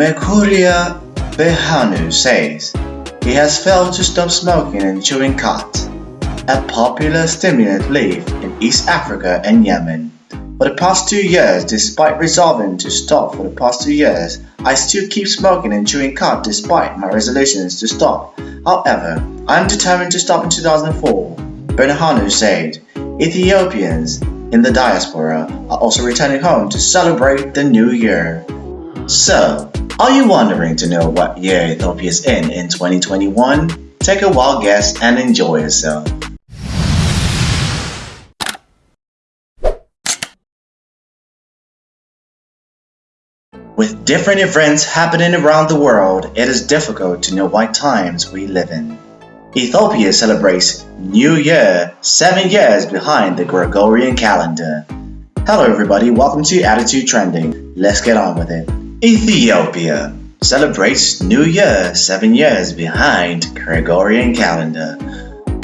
Mekuria Berhanu says he has failed to stop smoking and chewing khat, a popular stimulant leaf in East Africa and Yemen. For the past two years, despite resolving to stop for the past two years, I still keep smoking and chewing khat despite my resolutions to stop. However, I am determined to stop in 2004. Berhanu said, Ethiopians in the diaspora are also returning home to celebrate the new year. So, are you wondering to know what year Ethiopia is in in 2021? Take a wild guess and enjoy yourself. With different events happening around the world, it is difficult to know what times we live in. Ethiopia celebrates New Year seven years behind the Gregorian calendar. Hello everybody, welcome to Attitude Trending. Let's get on with it. Ethiopia celebrates New Year seven years behind Gregorian calendar.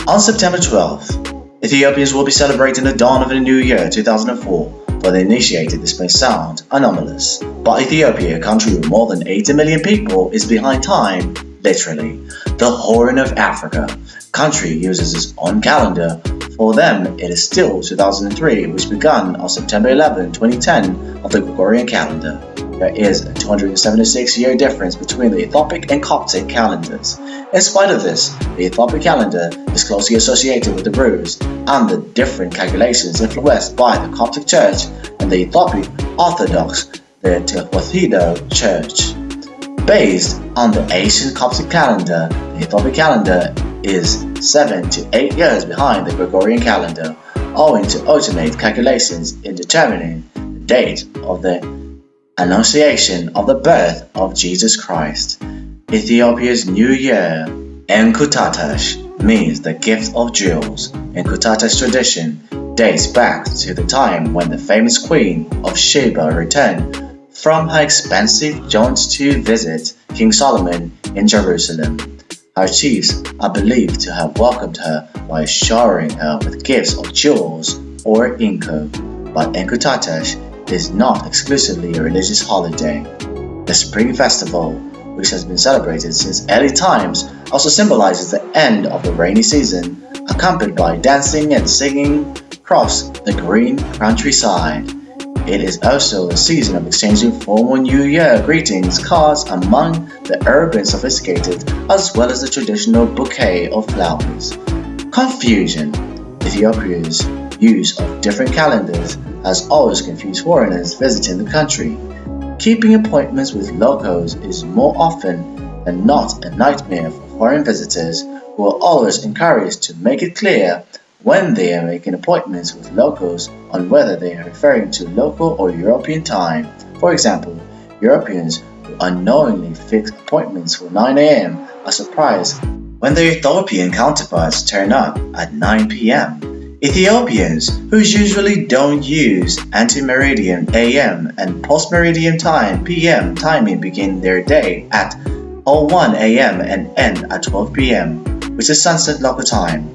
On September 12th, Ethiopians will be celebrating the dawn of the new year 2004 for the initiated this may sound anomalous, but Ethiopia, a country with more than 80 million people, is behind time, literally. The Horn of Africa country uses its own calendar. For them, it is still 2003, which began on September 11, 2010 of the Gregorian calendar. There is a 276 year difference between the Ethiopic and Coptic calendars. In spite of this, the Ethiopic calendar is closely associated with the Druze and the different calculations influenced by the Coptic Church and the Ethiopic Orthodox, the Tewahedo Church. Based on the ancient Coptic calendar, the Ethiopic calendar is 7 to 8 years behind the Gregorian calendar, owing to ultimate calculations in determining the date of the Annunciation of the birth of Jesus Christ. Ethiopia's New Year, Enkutatash means the gift of jewels. Enkutatash tradition dates back to the time when the famous Queen of Sheba returned from her expensive jaunt to visit King Solomon in Jerusalem. Her chiefs are believed to have welcomed her by showering her with gifts of jewels or inko, but Enkutatash is not exclusively a religious holiday. The Spring Festival, which has been celebrated since early times, also symbolizes the end of the rainy season, accompanied by dancing and singing across the green countryside. It is also a season of exchanging formal New Year greetings cards among the urban sophisticated as well as the traditional bouquet of flowers. Confusion Ethiopia's use of different calendars has always confused foreigners visiting the country. Keeping appointments with locals is more often than not a nightmare for foreign visitors who are always encouraged to make it clear when they are making appointments with locals on whether they are referring to local or European time. For example, Europeans who unknowingly fix appointments for 9 a.m. are surprised when their Ethiopian counterparts turn up at 9 p.m. Ethiopians, who usually don't use anti-meridian AM and post-meridian time PM timing begin their day at 01 AM and end at 12 PM, which is sunset local time.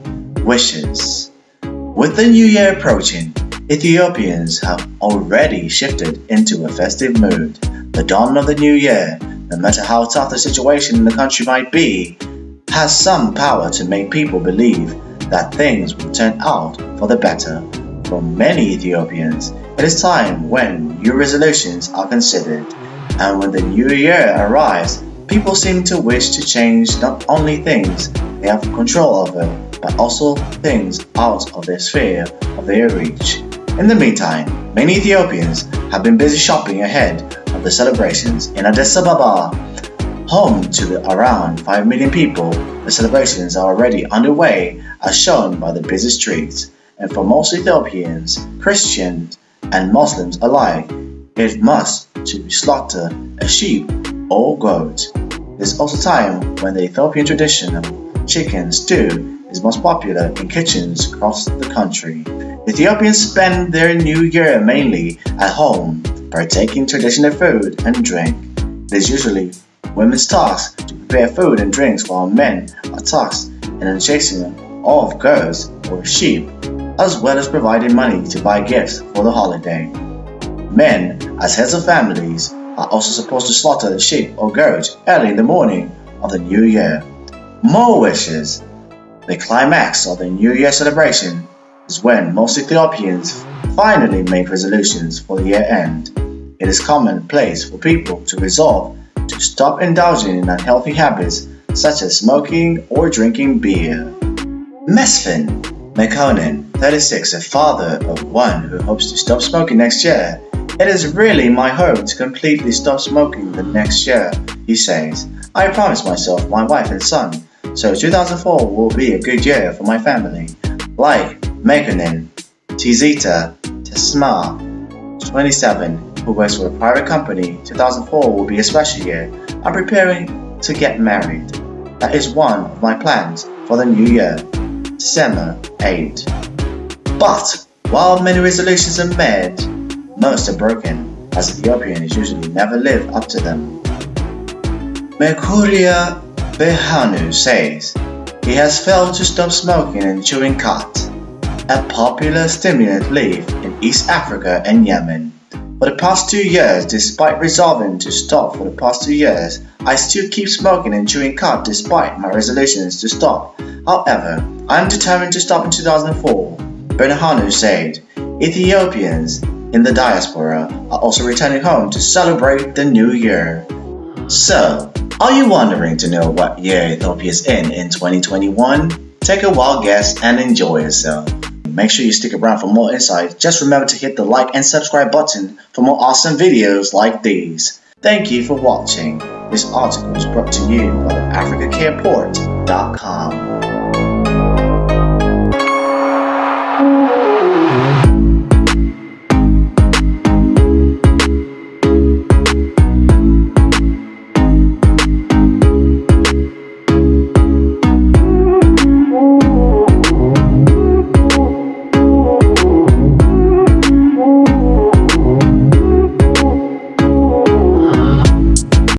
Wishes With the new year approaching, Ethiopians have already shifted into a festive mood. The dawn of the new year, no matter how tough the situation in the country might be, has some power to make people believe that things will turn out for the better. For many Ethiopians, it is time when new resolutions are considered, and when the new year arrives, people seem to wish to change not only things they have control over, but also things out of their sphere of their reach. In the meantime, many Ethiopians have been busy shopping ahead of the celebrations in Addis Ababa, home to around 5 million people the celebrations are already underway as shown by the busy streets, and for most Ethiopians, Christians, and Muslims alike, it must to slaughter a sheep or goat. There's also time when the Ethiopian tradition of chicken stew is most popular in kitchens across the country. Ethiopians spend their new year mainly at home, partaking traditional food and drink. It is usually women's task to prepare food and drinks while men are tasked in the chasing of goats or sheep, as well as providing money to buy gifts for the holiday. Men, as heads of families, are also supposed to slaughter the sheep or goat early in the morning of the new year. More wishes. The climax of the New Year celebration is when most Ethiopians finally make resolutions for the year end. It is commonplace for people to resolve to stop indulging in unhealthy habits such as smoking or drinking beer. Mesfin Mekonnen, 36, a father of one who hopes to stop smoking next year. It is really my hope to completely stop smoking the next year, he says. I promised myself, my wife and son, so 2004 will be a good year for my family. Like Mekonnen, Tizita Tesma, 27, who works for a private company, 2004 will be a special year. I'm preparing to get married. That is one of my plans for the new year. December 8. But while many resolutions are made, most are broken, as Ethiopians usually never live up to them. Mekuria Berhanu says he has failed to stop smoking and chewing khat, a popular stimulant leaf in East Africa and Yemen. For the past two years, despite resolving to stop for the past two years, I still keep smoking and chewing khat despite my resolutions to stop. However, I am determined to stop in 2004. Berhanu said, Ethiopians in the diaspora are also returning home to celebrate the new year. So, are you wondering to know what year Ethiopia is in in 2021? Take a wild guess and enjoy yourself. Make sure you stick around for more insights. Just remember to hit the like and subscribe button for more awesome videos like these. Thank you for watching. This article was brought to you by AfricaCarePort.com.